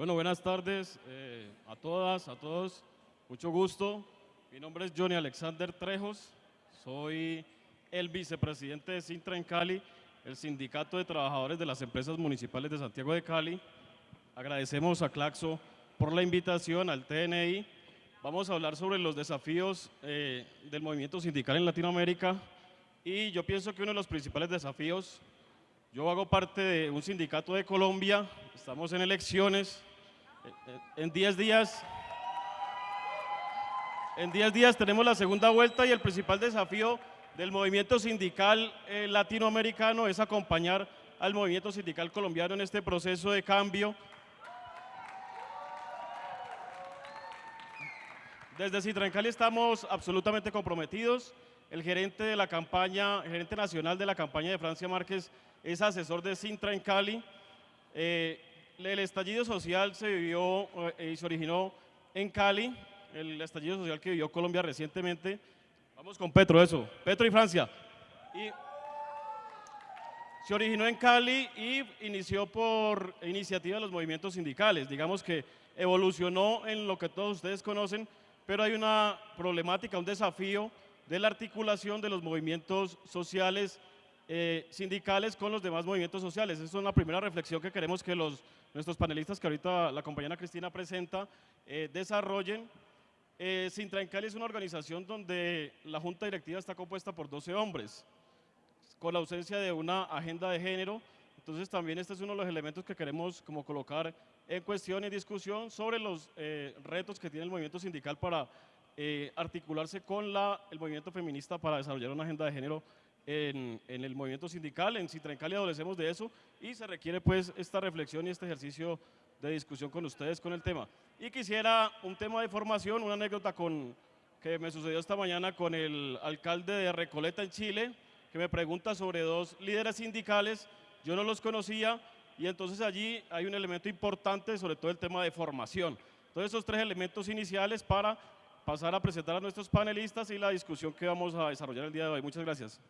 Bueno, buenas tardes eh, a todas, a todos. Mucho gusto. Mi nombre es Johnny Alexander Trejos. Soy el vicepresidente de Sintra en Cali, el Sindicato de Trabajadores de las Empresas Municipales de Santiago de Cali. Agradecemos a Claxo por la invitación al TNI. Vamos a hablar sobre los desafíos eh, del movimiento sindical en Latinoamérica y yo pienso que uno de los principales desafíos, yo hago parte de un sindicato de Colombia, estamos en elecciones, en 10 días, en 10 días tenemos la segunda vuelta y el principal desafío del movimiento sindical eh, latinoamericano es acompañar al movimiento sindical colombiano en este proceso de cambio. Desde Citrancali estamos absolutamente comprometidos. El gerente de la campaña, el gerente nacional de la campaña de Francia Márquez es asesor de Sintra en Cali. Eh, el estallido social se vivió eh, y se originó en Cali, el estallido social que vivió Colombia recientemente. Vamos con Petro, eso. Petro y Francia. Y se originó en Cali y inició por iniciativa de los movimientos sindicales. Digamos que evolucionó en lo que todos ustedes conocen, pero hay una problemática, un desafío de la articulación de los movimientos sociales eh, sindicales con los demás movimientos sociales. Esa es una primera reflexión que queremos que los nuestros panelistas que ahorita la compañera Cristina presenta eh, desarrollen. Eh, Sintra Cali es una organización donde la junta directiva está compuesta por 12 hombres, con la ausencia de una agenda de género. Entonces también este es uno de los elementos que queremos como colocar en cuestión y discusión sobre los eh, retos que tiene el movimiento sindical para eh, articularse con el movimiento feminista para desarrollar una agenda de género en, el movimiento sindical, en Citrencali adolecemos de eso y se requiere pues esta reflexión y este ejercicio de discusión con ustedes con el tema. Y quisiera un tema de formación, una anécdota con, que me sucedió esta mañana con el alcalde de Recoleta en Chile, que me pregunta sobre dos líderes sindicales, yo no los conocía y entonces allí hay un elemento importante sobre todo el tema de formación. Entonces esos tres elementos iniciales para pasar a presentar a nuestros panelistas y la discusión que vamos a desarrollar el día de hoy. Muchas gracias.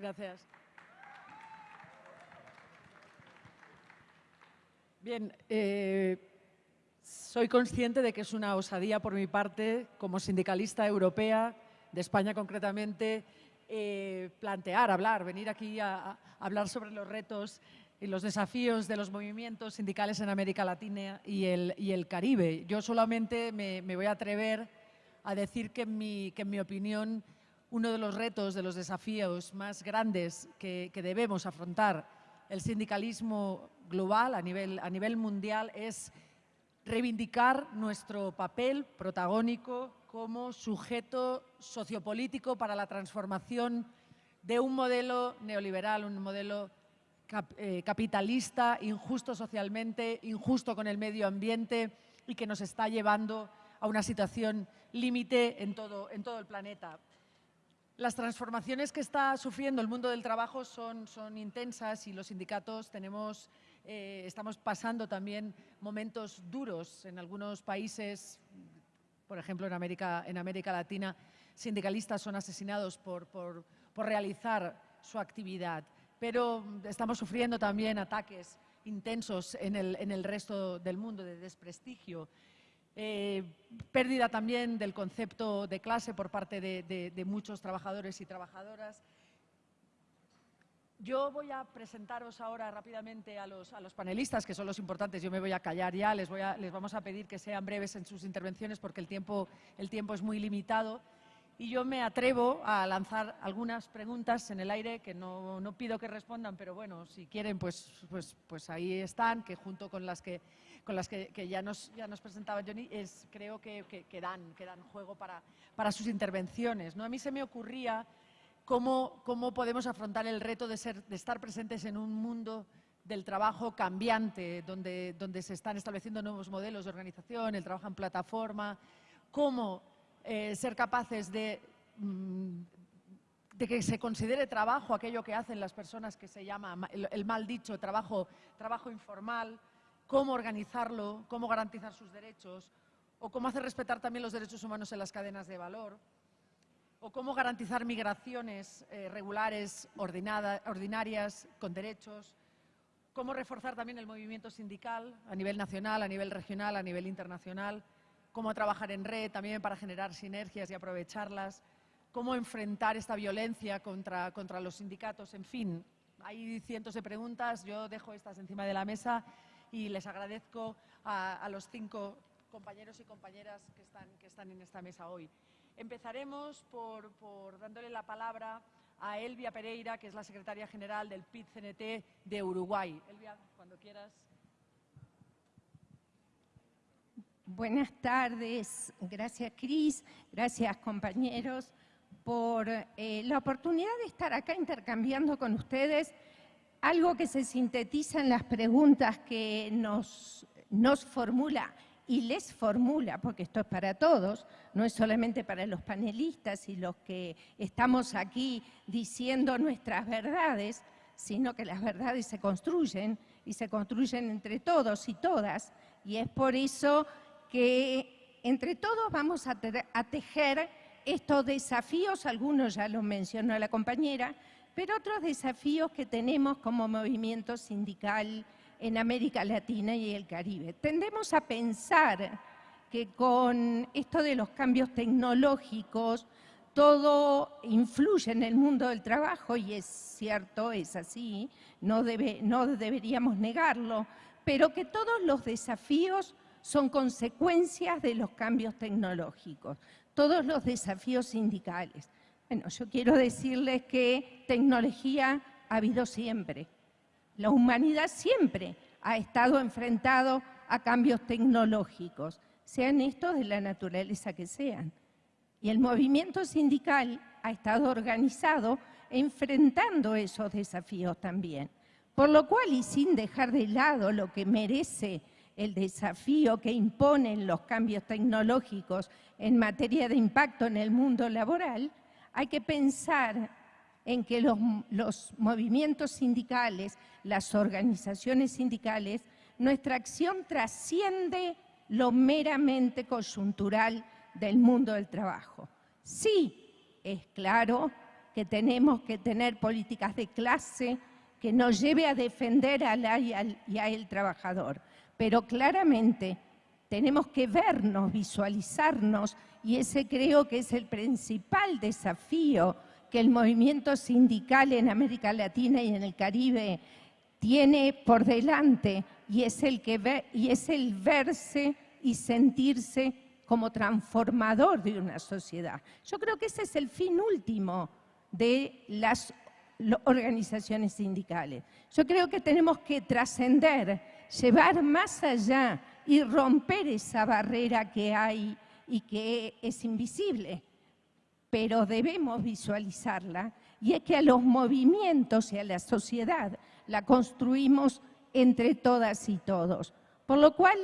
Gracias. Bien, eh, soy consciente de que es una osadía por mi parte, como sindicalista europea, de España concretamente, eh, plantear, hablar, venir aquí a, hablar sobre los retos y los desafíos de los movimientos sindicales en América Latina y el, Caribe. Yo solamente me, voy a atrever a decir que mi, que en mi opinión uno de los retos, de los desafíos más grandes que, debemos afrontar el sindicalismo global a nivel, mundial es reivindicar nuestro papel protagónico como sujeto sociopolítico para la transformación de un modelo neoliberal, un modelo eh, capitalista, injusto socialmente, injusto con el medio ambiente y que nos está llevando a una situación límite en todo el planeta. Las transformaciones que está sufriendo el mundo del trabajo son, intensas y los sindicatos tenemos, eh, estamos pasando también momentos duros en algunos países, por ejemplo en América, en América Latina, sindicalistas son asesinados por, por, por realizar su actividad, pero estamos sufriendo también ataques intensos en el, en el resto del mundo de desprestigio eh, pérdida también del concepto de clase por parte de, muchos trabajadores y trabajadoras. Yo voy a presentaros ahora rápidamente a los, a los, panelistas, que son los importantes. Yo me voy a callar ya, les, voy a, les vamos a pedir que sean breves en sus intervenciones porque el tiempo, el tiempo es muy limitado. Y yo me atrevo a lanzar algunas preguntas en el aire que no, no pido que respondan, pero bueno, si quieren, pues, pues, pues ahí están, que junto con las que con las que, ya, nos, ya nos presentaba Johnny, es, creo que, que, dan, juego para, para sus intervenciones. ¿no? A mí se me ocurría cómo, cómo podemos afrontar el reto de, ser, de estar presentes en un mundo del trabajo cambiante, donde, donde se están estableciendo nuevos modelos de organización, el trabajo en plataforma, cómo eh, ser capaces de, mm, de que se considere trabajo aquello que hacen las personas que se llama el, el mal dicho trabajo, trabajo informal, cómo organizarlo, cómo garantizar sus derechos, o cómo hacer respetar también los derechos humanos en las cadenas de valor, o cómo garantizar migraciones eh, regulares, ordinarias, con derechos, cómo reforzar también el movimiento sindical a nivel nacional, a nivel regional, a nivel internacional, cómo trabajar en red también para generar sinergias y aprovecharlas, cómo enfrentar esta violencia contra, contra los sindicatos, en fin, hay cientos de preguntas, yo dejo estas encima de la mesa y les agradezco a, los cinco compañeros y compañeras que están, que están en esta mesa hoy. Empezaremos por, por dándole la palabra a Elvia Pereira, que es la secretaria general del PIT-CNT de Uruguay. Elvia, cuando quieras. Buenas tardes. Gracias, Cris. Gracias, compañeros, por eh, la oportunidad de estar acá intercambiando con ustedes algo que se sintetiza en las preguntas que nos, nos formula y les formula, porque esto es para todos, no es solamente para los panelistas y los que estamos aquí diciendo nuestras verdades, sino que las verdades se construyen y se construyen entre todos y todas. Y es por eso que entre todos vamos a, tejer estos desafíos, algunos ya los mencionó la compañera, pero otros desafíos que tenemos como movimiento sindical en América Latina y el Caribe. Tendemos a pensar que con esto de los cambios tecnológicos todo influye en el mundo del trabajo y es cierto, es así, no, debe, no deberíamos negarlo, pero que todos los desafíos son consecuencias de los cambios tecnológicos, todos los desafíos sindicales. Bueno, yo quiero decirles que tecnología ha habido siempre, la humanidad siempre ha estado enfrentado a cambios tecnológicos, sean estos de la naturaleza que sean. Y el movimiento sindical ha estado organizado enfrentando esos desafíos también. Por lo cual, y sin dejar de lado lo que merece el desafío que imponen los cambios tecnológicos en materia de impacto en el mundo laboral, hay que pensar en que los, movimientos sindicales, las organizaciones sindicales, nuestra acción trasciende lo meramente coyuntural del mundo del trabajo. Sí, es claro que tenemos que tener políticas de clase que nos lleve a defender al y al trabajador, pero claramente tenemos que vernos, visualizarnos, y ese creo que es el principal desafío que el movimiento sindical en América Latina y en el Caribe tiene por delante y es el, que y es el verse y sentirse como transformador de una sociedad. Yo creo que ese es el fin último de las organizaciones sindicales. Yo creo que tenemos que trascender, llevar más allá y romper esa barrera que hay y que es invisible pero debemos visualizarla, y es que a los movimientos y a la sociedad la construimos entre todas y todos. Por lo cual,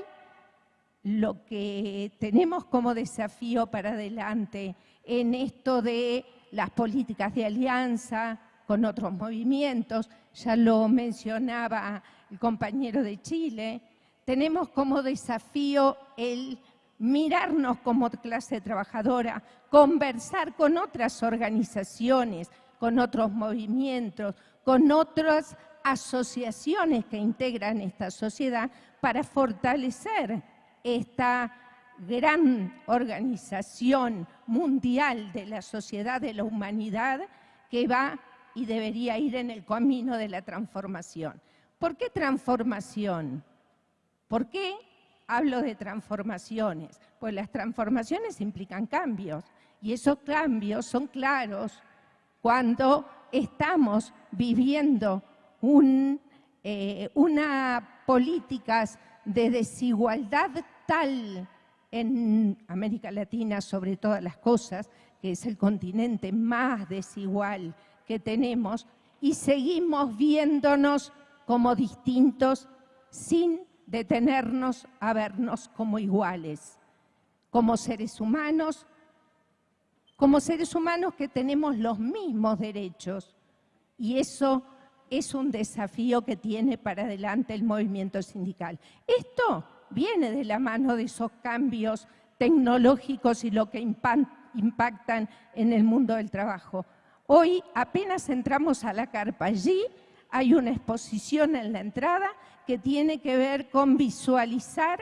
lo que tenemos como desafío para adelante en esto de las políticas de alianza con otros movimientos, ya lo mencionaba el compañero de Chile, tenemos como desafío el mirarnos como clase trabajadora, conversar con otras organizaciones, con otros movimientos, con otras asociaciones que integran esta sociedad para fortalecer esta gran organización mundial de la sociedad de la humanidad que va y debería ir en el camino de la transformación. ¿Por qué transformación? ¿Por qué hablo de transformaciones, pues las transformaciones implican cambios y esos cambios son claros cuando estamos viviendo eh, una políticas de desigualdad tal en América Latina sobre todas las cosas, que es el continente más desigual que tenemos, y seguimos viéndonos como distintos sin detenernos a vernos como iguales, como seres humanos, como seres humanos que tenemos los mismos derechos. Y eso es un desafío que tiene para adelante el movimiento sindical. Esto viene de la mano de esos cambios tecnológicos y lo que impactan en el mundo del trabajo. Hoy apenas entramos a la carpa allí, hay una exposición en la entrada que tiene que ver con visualizar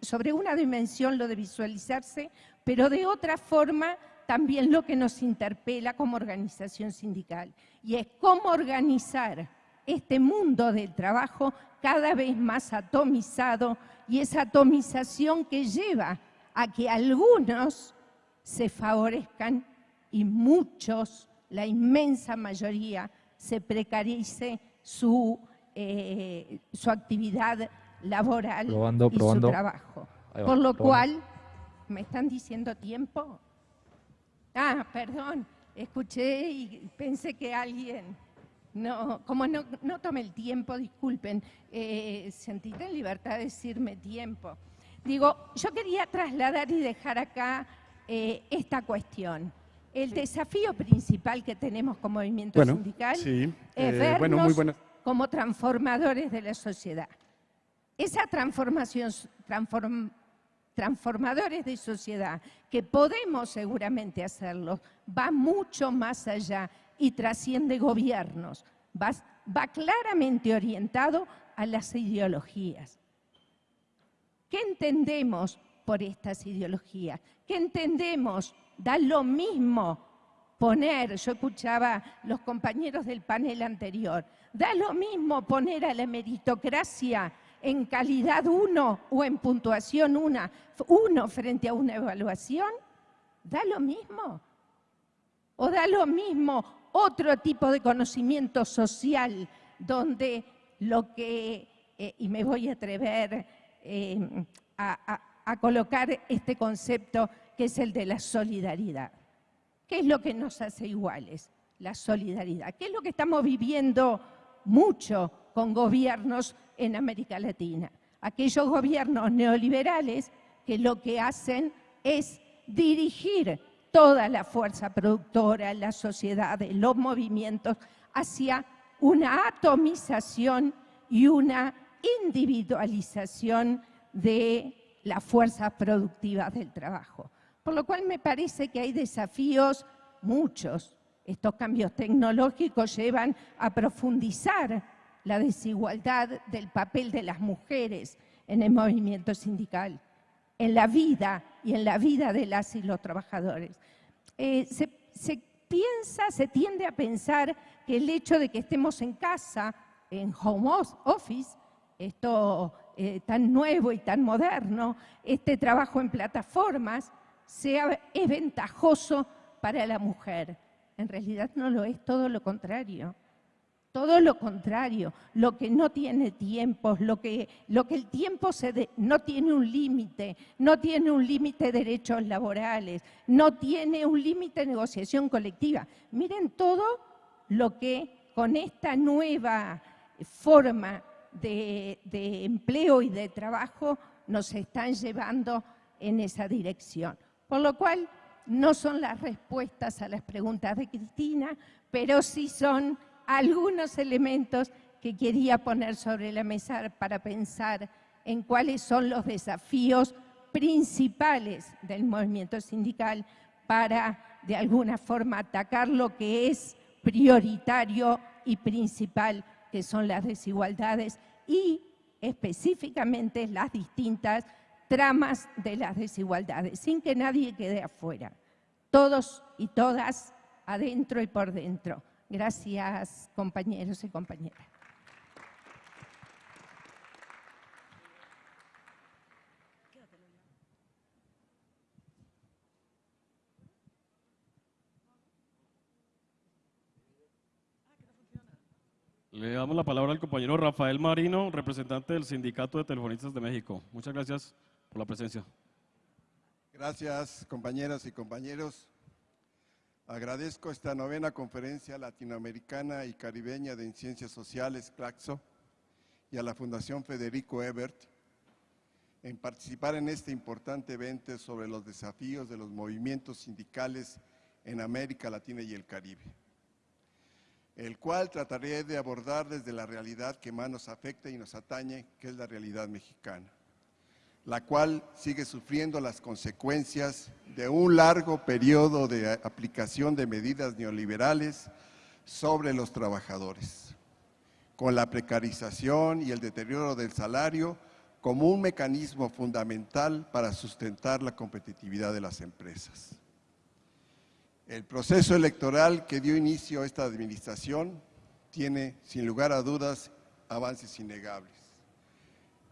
sobre una dimensión lo de visualizarse, pero de otra forma también lo que nos interpela como organización sindical, y es cómo organizar este mundo del trabajo cada vez más atomizado y esa atomización que lleva a que algunos se favorezcan y muchos, la inmensa mayoría, se precarice su, eh, su actividad laboral y su trabajo. Por lo cual, ¿me están diciendo tiempo? Ah, perdón, escuché y pensé que alguien... No, como no, no tomé el tiempo, disculpen, eh, sentiste en libertad de decirme tiempo. Digo, yo quería trasladar y dejar acá eh, esta cuestión. El desafío principal que tenemos como movimiento sindical es eh, vernos como transformadores de la sociedad. Esa transformación, transform, transformadores de sociedad, que podemos seguramente hacerlo, va mucho más allá y trasciende gobiernos, va, va claramente orientado a las ideologías. ¿Qué entendemos por estas ideologías? ¿Qué entendemos? Da lo mismo poner, yo escuchaba los compañeros del panel anterior, da lo mismo poner a la meritocracia en calidad 1 o en puntuación 1 frente a una evaluación? ¿Da lo mismo? ¿O da lo mismo otro tipo de conocimiento social donde lo que, eh, y me voy a atrever eh, a colocar este concepto que es el de la solidaridad? ¿Qué es lo que nos hace iguales? La solidaridad. ¿Qué es lo que estamos viviendo mucho con gobiernos en América Latina. Aquellos gobiernos neoliberales que lo que hacen es dirigir toda la fuerza productora, la sociedad, los movimientos hacia una atomización y una individualización de las fuerzas productivas del trabajo. Por lo cual me parece que hay desafíos muchos. Estos cambios tecnológicos llevan a profundizar la desigualdad del papel de las mujeres en el movimiento sindical, en la vida y en la vida de las y los trabajadores. Eh, se, piensa, se tiende a pensar que el hecho de que estemos en casa, en home office, esto eh, tan nuevo y tan moderno, este trabajo en plataformas, sea, es ventajoso para la mujer. En realidad no lo es, todo lo contrario. Todo lo contrario, lo que no tiene tiempos, lo que, lo que el tiempo se no tiene un límite, no tiene un límite de derechos laborales, no tiene un límite negociación colectiva. Miren todo lo que con esta nueva forma de, empleo y de trabajo nos están llevando en esa dirección. Por lo cual, no son las respuestas a las preguntas de Cristina, pero sí son algunos elementos que quería poner sobre la mesa para pensar en cuáles son los desafíos principales del movimiento sindical para, de alguna forma, atacar lo que es prioritario y principal, que son las desigualdades y específicamente las distintas tramas de las desigualdades, sin que nadie quede afuera. Todos y todas adentro y por dentro. Gracias, compañeros y compañeras. Le damos la palabra al compañero Rafael Marino, representante del Sindicato de Telefonistas de México. Muchas gracias por la presencia. Gracias, compañeras y compañeros. Agradezco esta novena conferencia latinoamericana y caribeña de Ciencias Sociales, CLACSO, y a la Fundación Federico Ebert en participar en este importante evento sobre los desafíos de los movimientos sindicales en América Latina y el Caribe, el cual trataré de abordar desde la realidad que más nos afecta y nos atañe, que es la realidad mexicana la cual sigue sufriendo las consecuencias de un largo periodo de aplicación de medidas neoliberales sobre los trabajadores, con la precarización y el deterioro del salario como un mecanismo fundamental para sustentar la competitividad de las empresas. El proceso electoral que dio inicio a esta administración tiene, sin lugar a dudas, avances innegables,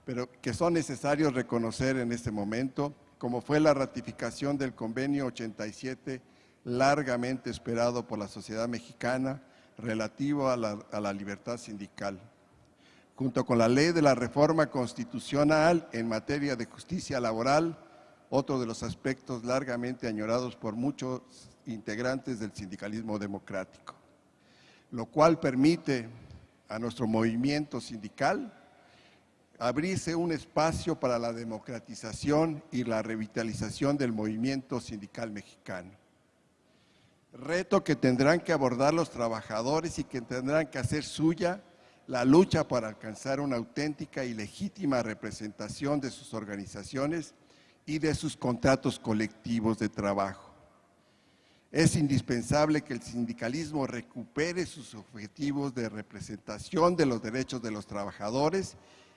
pero que son necesarios reconocer en este momento, como fue la ratificación del convenio 87, largamente esperado por la sociedad mexicana, relativo a la, a la libertad sindical, junto con la ley de la reforma constitucional en materia de justicia laboral, otro de los aspectos largamente añorados por muchos integrantes del sindicalismo democrático, lo cual permite a nuestro movimiento sindical abrirse un espacio para la democratización y la revitalización del movimiento sindical mexicano. Reto que tendrán que abordar los trabajadores y que tendrán que hacer suya la lucha para alcanzar una auténtica y legítima representación de sus organizaciones y de sus contratos colectivos de trabajo. Es indispensable que el sindicalismo recupere sus objetivos de representación de los derechos de los trabajadores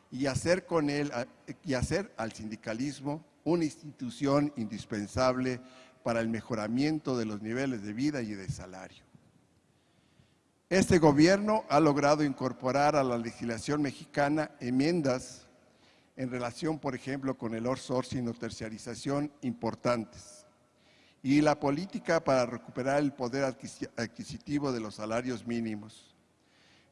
y hacer, con él, y hacer al sindicalismo una institución indispensable para el mejoramiento de los niveles de vida y de salario. Este gobierno ha logrado incorporar a la legislación mexicana enmiendas en relación, por ejemplo, con el outsourcing o terciarización importantes y la política para recuperar el poder adquisitivo de los salarios mínimos.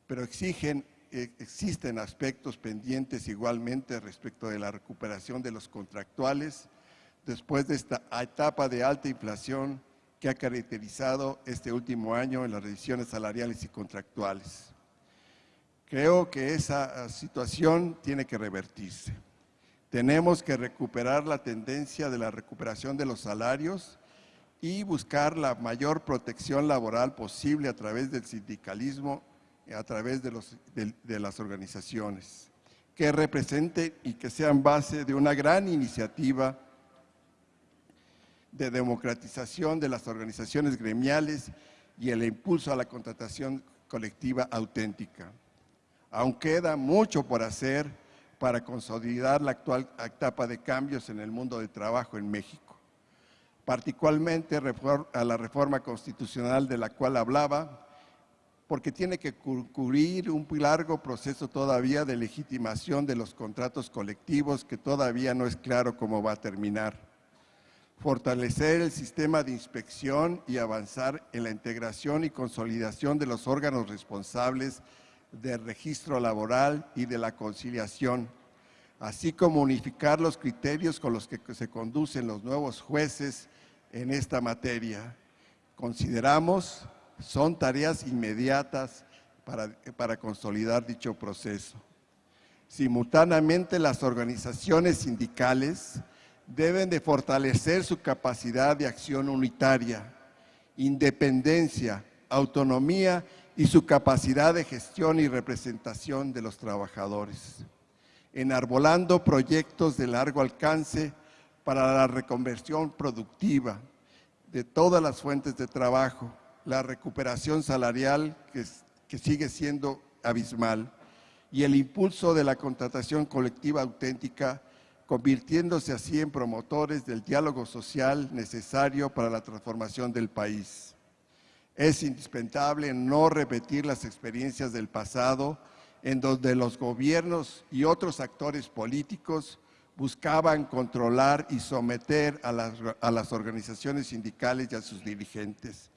Pero eh, existen aspectos pendientes igualmente respecto de la recuperación de los contractuales después de esta etapa de alta inflación que ha caracterizado este último año en las revisiones salariales y contractuales. Creo que esa ah, situación tiene que revertirse. Tenemos que recuperar la tendencia de la recuperación de los salarios y buscar la mayor protección laboral posible a través del sindicalismo, a través de, de, las organizaciones, que representen y que sean base de una gran iniciativa de democratización de las organizaciones gremiales y el impulso a la contratación colectiva auténtica. Aún queda mucho por hacer para consolidar la actual etapa de cambios en el mundo del trabajo en México particularmente a la reforma constitucional de la cual hablaba, porque tiene que cubrir un largo proceso todavía de legitimación de los contratos colectivos que todavía no es claro cómo va a terminar. Fortalecer el sistema de inspección y avanzar en la integración y consolidación de los órganos responsables del registro laboral y de la conciliación, así como unificar los criterios con los que se conducen los nuevos jueces en esta materia. Consideramos son tareas inmediatas para, para consolidar dicho proceso. Simultáneamente, las organizaciones sindicales deben de fortalecer su capacidad de acción unitaria, independencia, autonomía y su capacidad de gestión y representación de los trabajadores, enarbolando proyectos de largo alcance para la reconversión productiva de todas las fuentes de trabajo, la recuperación salarial que, que sigue siendo abismal y el impulso de la contratación colectiva auténtica, convirtiéndose así en promotores del diálogo social necesario para la transformación del país. Es indispensable no repetir las experiencias del pasado en donde los gobiernos y otros actores políticos buscaban controlar y someter a las, organizaciones sindicales y a sus dirigentes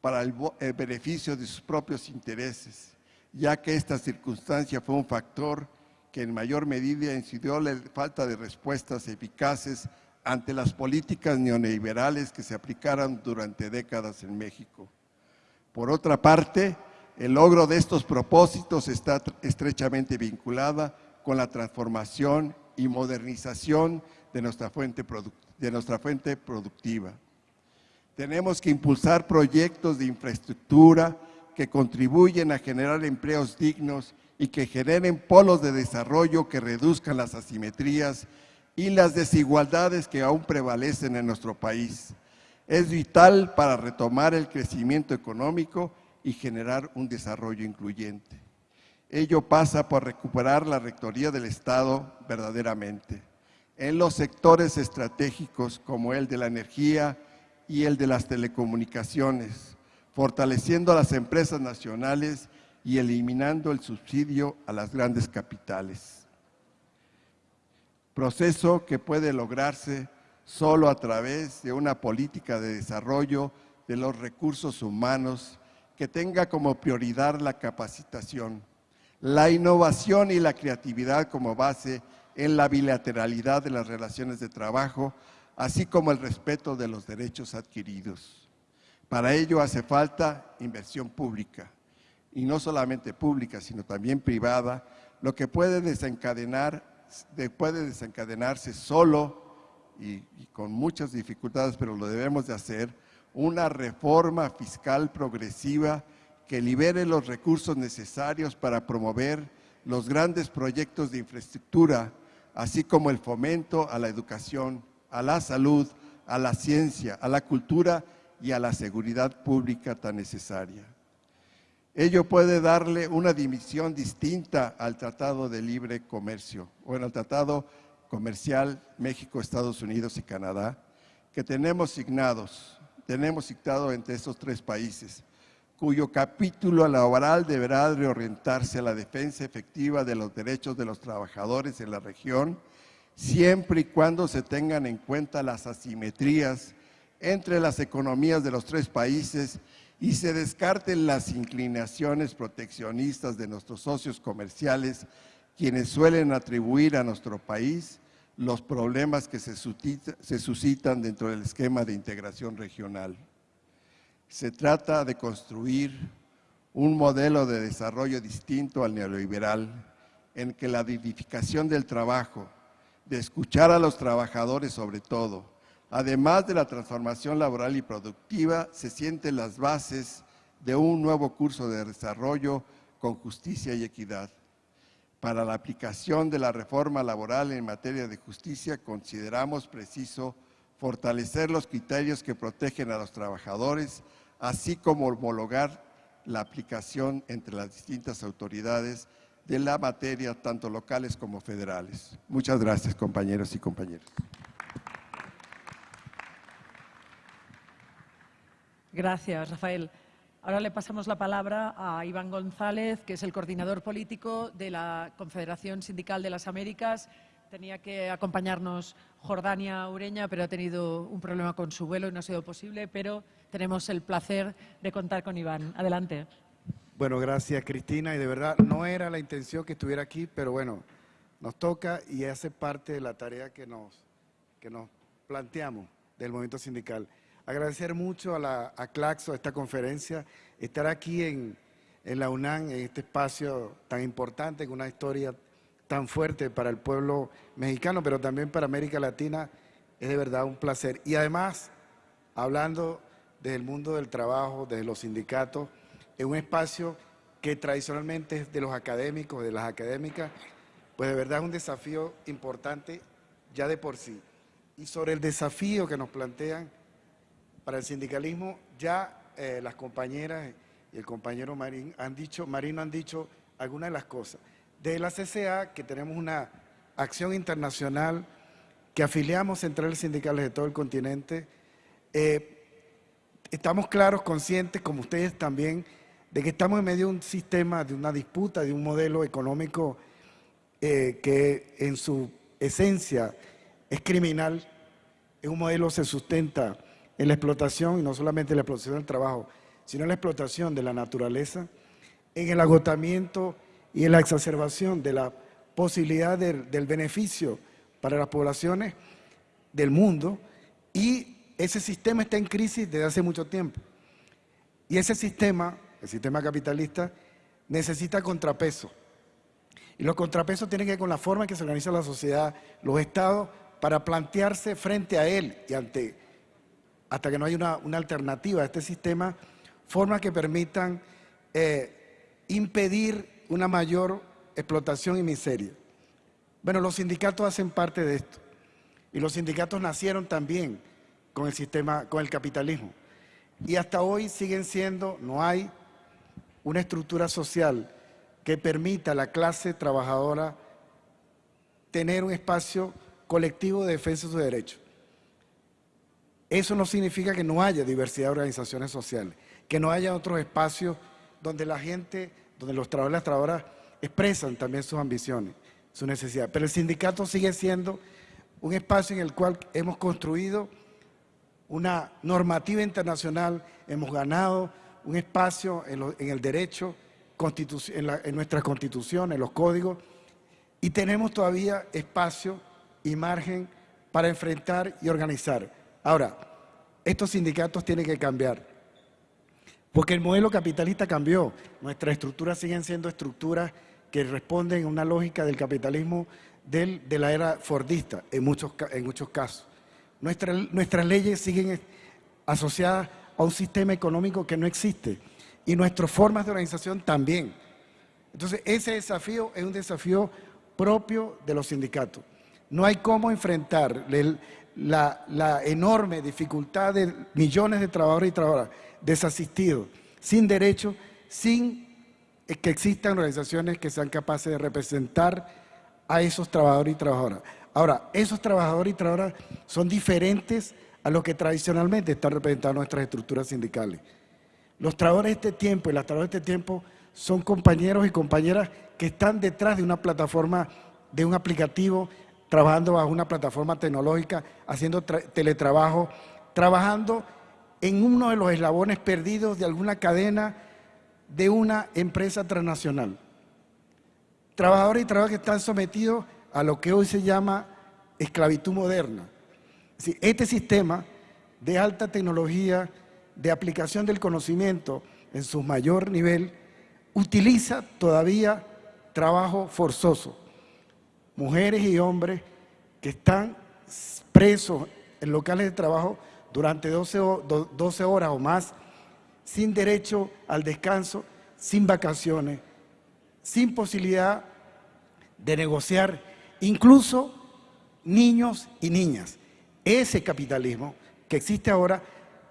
para el, el, beneficio de sus propios intereses, ya que esta circunstancia fue un factor que en mayor medida incidió la falta de respuestas eficaces ante las políticas neoliberales que se aplicaron durante décadas en México. Por otra parte, el logro de estos propósitos está estrechamente vinculada con la transformación y modernización de nuestra fuente, de nuestra fuente productiva. Tenemos que impulsar proyectos de infraestructura que contribuyen a generar empleos dignos y que generen polos de desarrollo que reduzcan las asimetrías y las desigualdades que aún prevalecen en nuestro país. Es vital para retomar el crecimiento económico y generar un desarrollo incluyente. Ello pasa por recuperar la rectoría del Estado verdaderamente en los sectores estratégicos como el de la energía y el de las telecomunicaciones, fortaleciendo a las empresas nacionales y eliminando el subsidio a las grandes capitales. Proceso que puede lograrse solo a través de una política de desarrollo de los recursos humanos que tenga como prioridad la capacitación, la innovación y la creatividad como base en la bilateralidad de las relaciones de trabajo, así como el respeto de los derechos adquiridos. Para ello hace falta inversión pública, y no solamente pública, sino también privada, lo que puede, desencadenar, puede desencadenarse solo y, con muchas dificultades, pero lo debemos de hacer, una reforma fiscal progresiva que libere los recursos necesarios para promover los grandes proyectos de infraestructura, así como el fomento a la educación, a la salud, a la ciencia, a la cultura y a la seguridad pública tan necesaria. Ello puede darle una dimensión distinta al Tratado de Libre Comercio, o el Tratado Comercial México, Estados Unidos y Canadá, que tenemos signados tenemos citado entre estos tres países, cuyo capítulo laboral deberá reorientarse a la defensa efectiva de los derechos de los trabajadores en la región, siempre y cuando se tengan en cuenta las asimetrías entre las economías de los tres países y se descarten las inclinaciones proteccionistas de nuestros socios comerciales, quienes suelen atribuir a nuestro país los problemas que se, suscitan dentro del esquema de integración regional. Se trata de construir un modelo de desarrollo distinto al neoliberal, en que la dignificación del trabajo, de escuchar a los trabajadores sobre todo, además de la transformación laboral y productiva, se sienten las bases de un nuevo curso de desarrollo con justicia y equidad. Para la aplicación de la reforma laboral en materia de justicia, consideramos preciso fortalecer los criterios que protegen a los trabajadores, así como homologar la aplicación entre las distintas autoridades de la materia, tanto locales como federales. Muchas gracias, compañeros y compañeras. Gracias, Rafael. Ahora le pasamos la palabra a Iván González, que es el coordinador político de la Confederación Sindical de las Américas. Tenía que acompañarnos Jordania Ureña, pero ha tenido un problema con su vuelo y no ha sido posible, pero tenemos el placer de contar con Iván. Adelante. Bueno, gracias Cristina, y de verdad no era la intención que estuviera aquí, pero bueno, nos toca y hace parte de la tarea que nos, que nos planteamos del movimiento sindical. Agradecer mucho a, la, a Claxo, esta conferencia, estar aquí en, la UNAM, en este espacio tan importante, con una historia tan fuerte para el pueblo mexicano, pero también para América Latina, es de verdad un placer. Y además, hablando del mundo del trabajo, desde los sindicatos, en un espacio que tradicionalmente es de los académicos, de las académicas, pues de verdad es un desafío importante ya de por sí. Y sobre el desafío que nos plantean para el sindicalismo ya eh, las compañeras y el compañero Marín han dicho, Marino han dicho algunas de las cosas. De la CCA, que tenemos una acción internacional que afiliamos centrales sindicales de todo el continente, eh, estamos claros, conscientes, como ustedes también, de que estamos en medio de un sistema, de una disputa, de un modelo económico eh, que en su esencia es criminal, es un modelo que se sustenta en la explotación, y no solamente la explotación del trabajo, sino en la explotación de la naturaleza, en el agotamiento y en la exacerbación de la posibilidad del beneficio para las poblaciones del mundo, y ese sistema está en crisis desde hace mucho tiempo. Y ese sistema, el sistema capitalista, necesita contrapeso. Y los contrapesos tienen que ver con la forma en que se organiza la sociedad, los estados, para plantearse frente a él y ante hasta que no haya una, alternativa a este sistema, formas que permitan eh, impedir una mayor explotación y miseria. Bueno, los sindicatos hacen parte de esto y los sindicatos nacieron también con el sistema, con el capitalismo y hasta hoy siguen siendo, no hay una estructura social que permita a la clase trabajadora tener un espacio colectivo de defensa de sus derechos. Eso no significa que no haya diversidad de organizaciones sociales, que no haya otros espacios donde la gente, donde los trabajadores y las trabajadoras expresan también sus ambiciones, sus necesidades. Pero el sindicato sigue siendo un espacio en el cual hemos construido una normativa internacional, hemos ganado un espacio en, el derecho, en, en nuestra constitución, en los códigos, y tenemos todavía espacio y margen para enfrentar y organizar. Ahora, estos sindicatos tienen que cambiar, porque el modelo capitalista cambió. Nuestras estructuras siguen siendo estructuras que responden a una lógica del capitalismo de la era fordista, en muchos, en muchos casos. nuestras leyes siguen asociadas a un sistema económico que no existe y nuestras formas de organización también. Entonces, ese desafío es un desafío propio de los sindicatos. No hay cómo enfrentar la, enorme dificultad de millones de trabajadores y trabajadoras desasistidos, sin derecho, sin que existan organizaciones que sean capaces de representar a esos trabajadores y trabajadoras. Ahora, esos trabajadores y trabajadoras son diferentes a los que tradicionalmente están representando nuestras estructuras sindicales. Los trabajadores de este tiempo y las trabajadoras de este tiempo son compañeros y compañeras que están detrás de una plataforma, de un aplicativo, trabajando bajo una plataforma tecnológica, haciendo teletrabajo, trabajando en uno de los eslabones perdidos de alguna cadena de una empresa transnacional. Trabajadores y trabajadores que están sometidos a lo que hoy se llama esclavitud moderna. Este sistema de alta tecnología, de aplicación del conocimiento en su mayor nivel, utiliza todavía trabajo forzoso. Mujeres y hombres que están presos en locales de trabajo durante 12, 12 horas o más, sin derecho al descanso, sin vacaciones, sin posibilidad de negociar, incluso niños y niñas. Ese capitalismo que existe ahora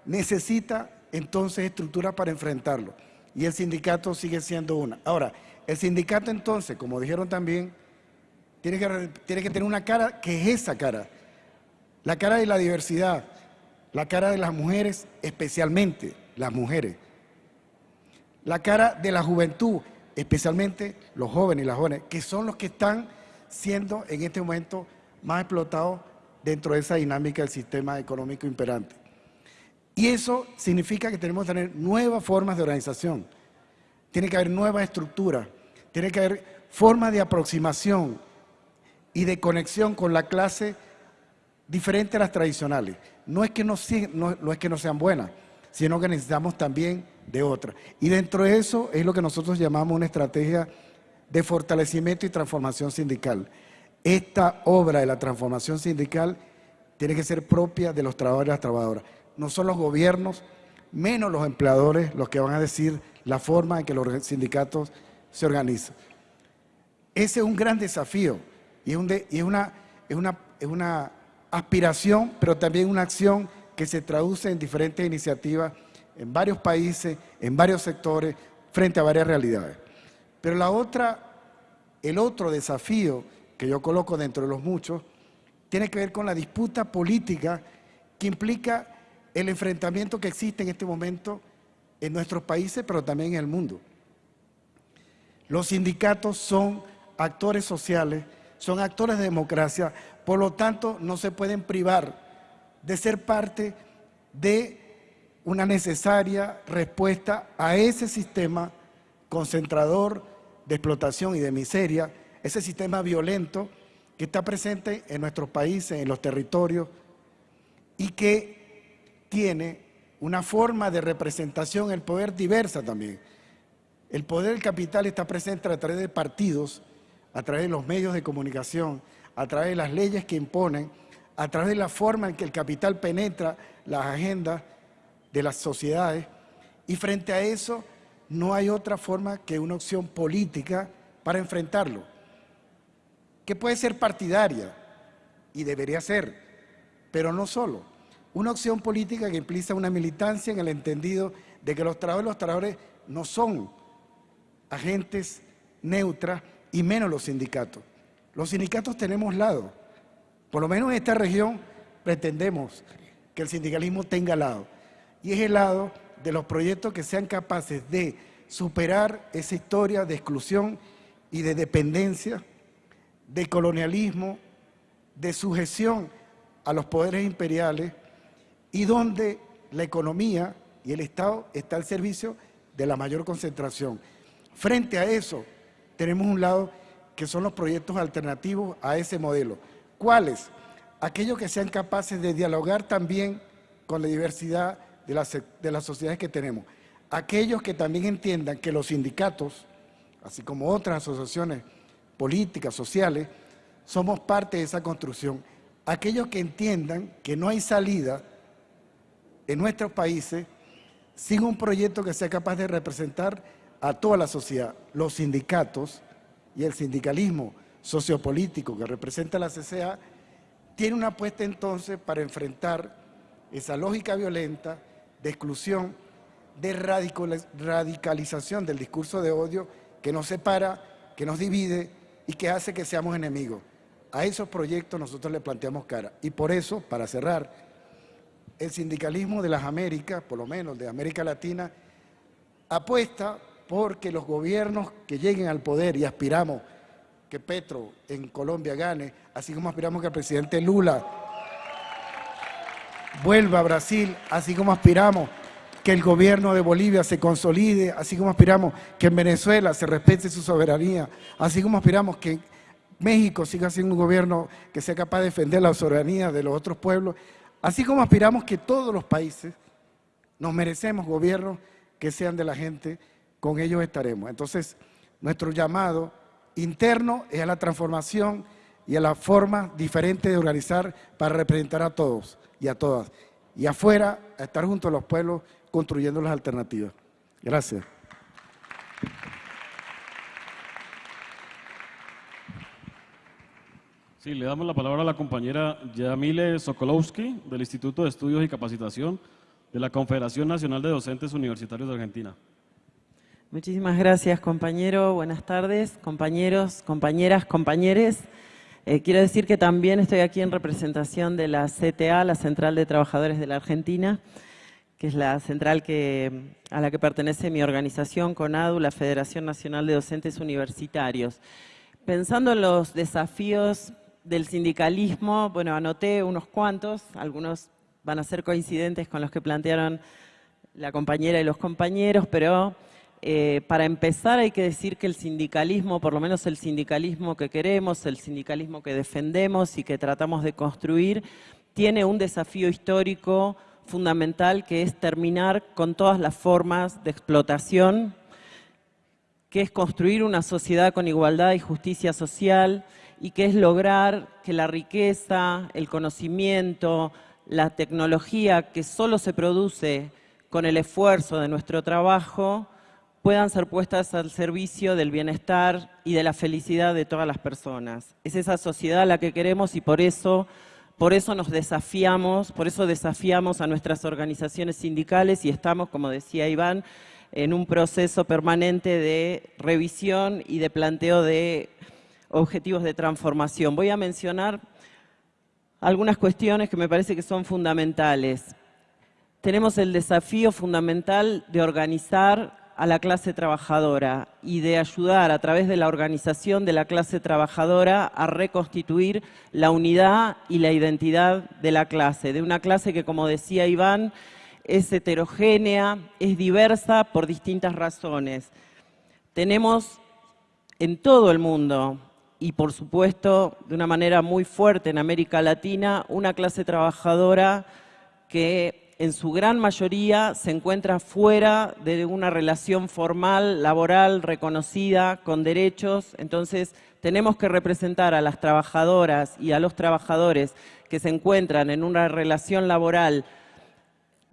necesita entonces estructuras para enfrentarlo y el sindicato sigue siendo una. Ahora, el sindicato entonces, como dijeron también, tiene que, que tener una cara que es esa cara, la cara de la diversidad, la cara de las mujeres, especialmente las mujeres, la cara de la juventud, especialmente los jóvenes y las jóvenes, que son los que están siendo en este momento más explotados dentro de esa dinámica del sistema económico imperante. Y eso significa que tenemos que tener nuevas formas de organización, tiene que haber nuevas estructuras, tiene que haber formas de aproximación y de conexión con la clase diferente a las tradicionales. No es que no, no, es que no sean buenas, sino que necesitamos también de otras. Y dentro de eso es lo que nosotros llamamos una estrategia de fortalecimiento y transformación sindical. Esta obra de la transformación sindical tiene que ser propia de los trabajadores y las trabajadoras. No son los gobiernos, menos los empleadores, los que van a decir la forma en que los sindicatos se organiza. Ese es un gran desafío y es, una, una aspiración, pero también una acción que se traduce en diferentes iniciativas en varios países, en varios sectores, frente a varias realidades. Pero la otra, el otro desafío que yo coloco dentro de los muchos, tiene que ver con la disputa política que implica el enfrentamiento que existe en este momento en nuestros países, pero también en el mundo. Los sindicatos son actores sociales, son actores de democracia, por lo tanto no se pueden privar de ser parte de una necesaria respuesta a ese sistema concentrador de explotación y de miseria, ese sistema violento que está presente en nuestros países, en los territorios, y que tiene una forma de representación, el poder diversa también. El poder del capital está presente a través de partidos, a través de los medios de comunicación, a través de las leyes que imponen, a través de la forma en que el capital penetra las agendas de las sociedades y frente a eso no hay otra forma que una opción política para enfrentarlo, que puede ser partidaria y debería ser, pero no solo. Una opción política que implica una militancia en el entendido de que los trabajadores los trabajadores no son agentes neutras y menos los sindicatos. Los sindicatos tenemos lado. Por lo menos en esta región pretendemos que el sindicalismo tenga lado. Y es el lado de los proyectos que sean capaces de superar esa historia de exclusión y de dependencia, de colonialismo, de sujeción a los poderes imperiales y donde la economía y el Estado está al servicio de la mayor concentración. Frente a eso, tenemos un lado que son los proyectos alternativos a ese modelo. ¿Cuáles? Aquellos que sean capaces de dialogar también con la diversidad de las, de las sociedades que tenemos. Aquellos que también entiendan que los sindicatos, así como otras asociaciones políticas, sociales, somos parte de esa construcción. Aquellos que entiendan que no hay salida en nuestros países sin un proyecto que sea capaz de representar a toda la sociedad, los sindicatos y el sindicalismo sociopolítico que representa la CCA, tiene una apuesta entonces para enfrentar esa lógica violenta de exclusión, de radicalización del discurso de odio que nos separa, que nos divide y que hace que seamos enemigos. A esos proyectos nosotros le planteamos cara. Y por eso, para cerrar, el sindicalismo de las Américas, por lo menos de América Latina, apuesta porque los gobiernos que lleguen al poder y aspiramos que Petro en Colombia gane, así como aspiramos que el presidente Lula vuelva a Brasil, así como aspiramos que el gobierno de Bolivia se consolide, así como aspiramos que en Venezuela se respete su soberanía, así como aspiramos que México siga siendo un gobierno que sea capaz de defender la soberanía de los otros pueblos, así como aspiramos que todos los países nos merecemos gobiernos que sean de la gente, con ellos estaremos. Entonces, nuestro llamado interno es a la transformación y a la forma diferente de organizar para representar a todos y a todas. Y afuera, a estar junto a los pueblos construyendo las alternativas. Gracias. Sí, le damos la palabra a la compañera Yamile Sokolowski del Instituto de Estudios y Capacitación de la Confederación Nacional de Docentes Universitarios de Argentina. Muchísimas gracias, compañero. Buenas tardes, compañeros, compañeras, compañeres. Eh, quiero decir que también estoy aquí en representación de la CTA, la Central de Trabajadores de la Argentina, que es la central a la que pertenece mi organización, CONADU, la Federación Nacional de Docentes Universitarios. Pensando en los desafíos del sindicalismo, bueno, anoté unos cuantos, algunos van a ser coincidentes con los que plantearon la compañera y los compañeros, pero eh, para empezar hay que decir que el sindicalismo, por lo menos el sindicalismo que queremos, el sindicalismo que defendemos y que tratamos de construir, tiene un desafío histórico fundamental que es terminar con todas las formas de explotación, que es construir una sociedad con igualdad y justicia social y que es lograr que la riqueza, el conocimiento, la tecnología que solo se produce con el esfuerzo de nuestro trabajo, puedan ser puestas al servicio del bienestar y de la felicidad de todas las personas. Es esa sociedad la que queremos y por eso, por eso nos desafiamos, por eso desafiamos a nuestras organizaciones sindicales y estamos, como decía Iván, en un proceso permanente de revisión y de planteo de objetivos de transformación. Voy a mencionar algunas cuestiones que me parece que son fundamentales. Tenemos el desafío fundamental de organizar a la clase trabajadora y de ayudar a través de la organización de la clase trabajadora a reconstituir la unidad y la identidad de la clase, de una clase que, como decía Iván, es heterogénea, es diversa por distintas razones. Tenemos en todo el mundo y por supuesto de una manera muy fuerte en América Latina una clase trabajadora que en su gran mayoría se encuentra fuera de una relación formal, laboral, reconocida, con derechos. Entonces, tenemos que representar a las trabajadoras y a los trabajadores que se encuentran en una relación laboral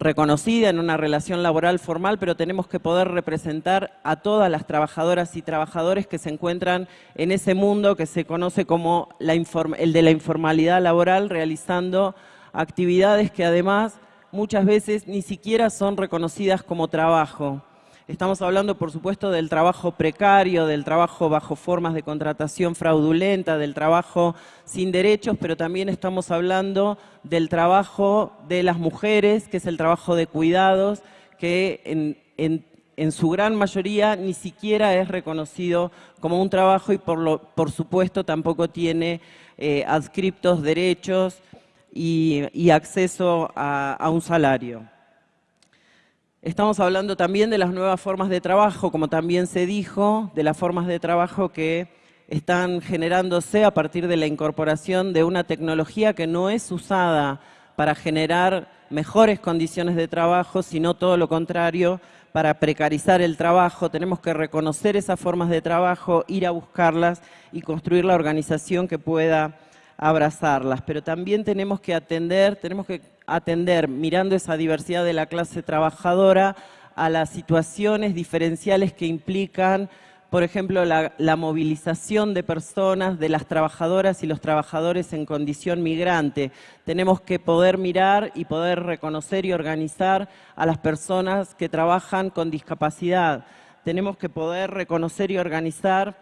reconocida, en una relación laboral formal, pero tenemos que poder representar a todas las trabajadoras y trabajadores que se encuentran en ese mundo que se conoce como el de la informalidad laboral, realizando actividades que además muchas veces ni siquiera son reconocidas como trabajo. Estamos hablando, por supuesto, del trabajo precario, del trabajo bajo formas de contratación fraudulenta, del trabajo sin derechos, pero también estamos hablando del trabajo de las mujeres, que es el trabajo de cuidados, que en, su gran mayoría ni siquiera es reconocido como un trabajo y por, supuesto tampoco tiene eh, adscriptos derechos y, acceso a un salario. Estamos hablando también de las nuevas formas de trabajo, como también se dijo, de las formas de trabajo que están generándose a partir de la incorporación de una tecnología que no es usada para generar mejores condiciones de trabajo, sino todo lo contrario, para precarizar el trabajo. Tenemos que reconocer esas formas de trabajo, ir a buscarlas y construir la organización que pueda abrazarlas. Pero también tenemos que atender, tenemos que atender, mirando esa diversidad de la clase trabajadora, a las situaciones diferenciales que implican, por ejemplo, la, movilización de personas, de las trabajadoras y los trabajadores en condición migrante. Tenemos que poder mirar y poder reconocer y organizar a las personas que trabajan con discapacidad. Tenemos que poder reconocer y organizar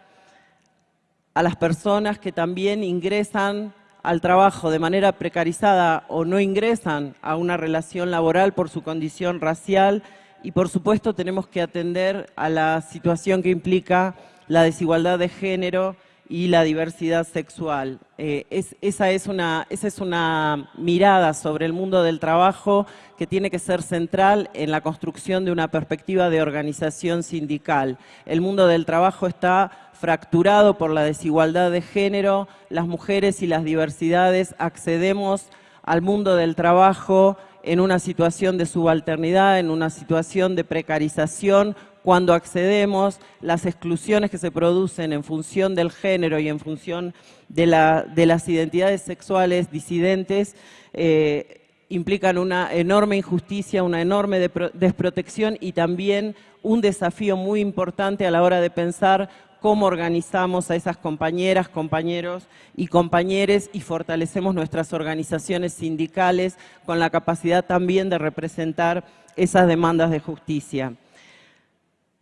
a las personas que también ingresan al trabajo de manera precarizada o no ingresan a una relación laboral por su condición racial y por supuesto tenemos que atender a la situación que implica la desigualdad de género y la diversidad sexual. Eh, esa, es una, esa es una mirada sobre el mundo del trabajo que tiene que ser central en la construcción de una perspectiva de organización sindical. El mundo del trabajo está fracturado por la desigualdad de género, las mujeres y las diversidades accedemos al mundo del trabajo en una situación de subalternidad, en una situación de precarización, cuando accedemos, las exclusiones que se producen en función del género y en función de, las identidades sexuales disidentes, eh, implican una enorme injusticia, una enorme desprotección y también un desafío muy importante a la hora de pensar cómo organizamos a esas compañeras, compañeros y compañeres y fortalecemos nuestras organizaciones sindicales con la capacidad también de representar esas demandas de justicia.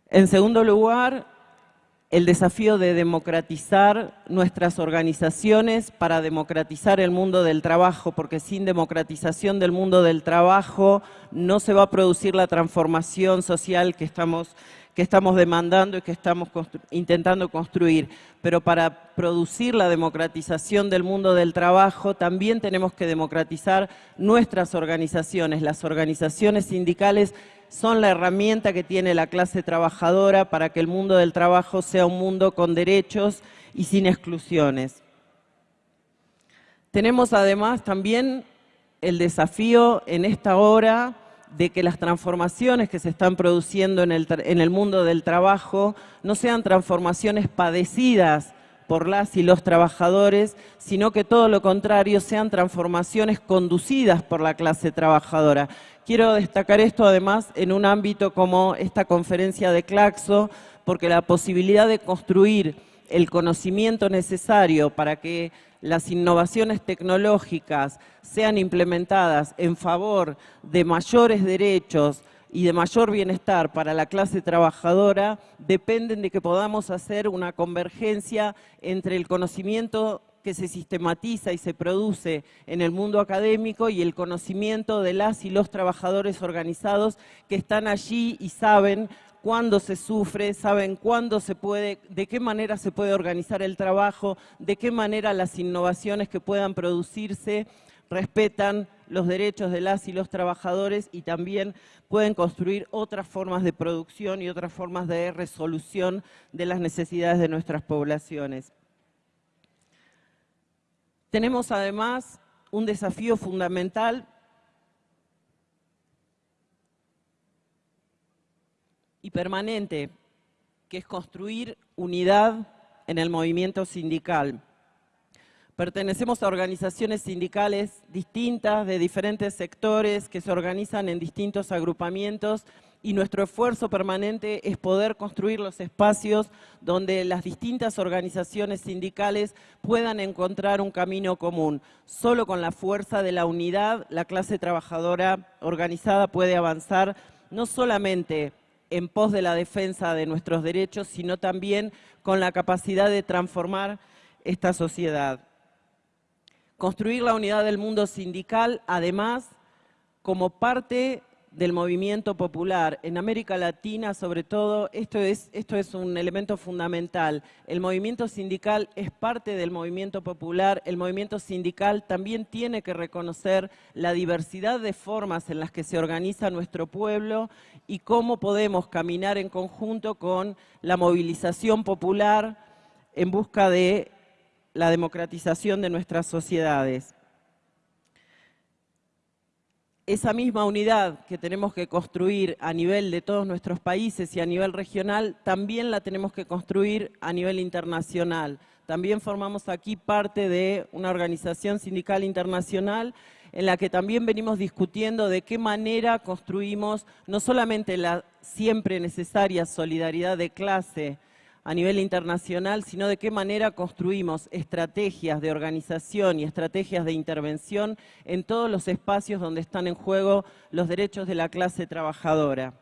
En segundo lugar, el desafío de democratizar nuestras organizaciones para democratizar el mundo del trabajo, porque sin democratización del mundo del trabajo no se va a producir la transformación social que estamos que estamos demandando y que estamos intentando construir. Pero para producir la democratización del mundo del trabajo también tenemos que democratizar nuestras organizaciones. Las organizaciones sindicales son la herramienta que tiene la clase trabajadora para que el mundo del trabajo sea un mundo con derechos y sin exclusiones. Tenemos además también el desafío en esta hora de que las transformaciones que se están produciendo en el, mundo del trabajo no sean transformaciones padecidas por las y los trabajadores, sino que todo lo contrario sean transformaciones conducidas por la clase trabajadora. Quiero destacar esto además en un ámbito como esta conferencia de Claxo, porque la posibilidad de construir el conocimiento necesario para que las innovaciones tecnológicas sean implementadas en favor de mayores derechos y de mayor bienestar para la clase trabajadora, dependen de que podamos hacer una convergencia entre el conocimiento que se sistematiza y se produce en el mundo académico y el conocimiento de las y los trabajadores organizados que están allí y saben cuándo se sufre, saben cuándo se puede, de qué manera se puede organizar el trabajo, de qué manera las innovaciones que puedan producirse respetan los derechos de las y los trabajadores y también pueden construir otras formas de producción y otras formas de resolución de las necesidades de nuestras poblaciones. Tenemos además un desafío fundamental y permanente, que es construir unidad en el movimiento sindical. Pertenecemos a organizaciones sindicales distintas, de diferentes sectores, que se organizan en distintos agrupamientos y nuestro esfuerzo permanente es poder construir los espacios donde las distintas organizaciones sindicales puedan encontrar un camino común. Solo con la fuerza de la unidad la clase trabajadora organizada puede avanzar no solamente en pos de la defensa de nuestros derechos, sino también con la capacidad de transformar esta sociedad. Construir la unidad del mundo sindical, además, como parte del movimiento popular. En América Latina, sobre todo, esto es, esto es un elemento fundamental. El movimiento sindical es parte del movimiento popular. El movimiento sindical también tiene que reconocer la diversidad de formas en las que se organiza nuestro pueblo y cómo podemos caminar en conjunto con la movilización popular en busca de la democratización de nuestras sociedades esa misma unidad que tenemos que construir a nivel de todos nuestros países y a nivel regional, también la tenemos que construir a nivel internacional. También formamos aquí parte de una organización sindical internacional en la que también venimos discutiendo de qué manera construimos no solamente la siempre necesaria solidaridad de clase, a nivel internacional, sino de qué manera construimos estrategias de organización y estrategias de intervención en todos los espacios donde están en juego los derechos de la clase trabajadora.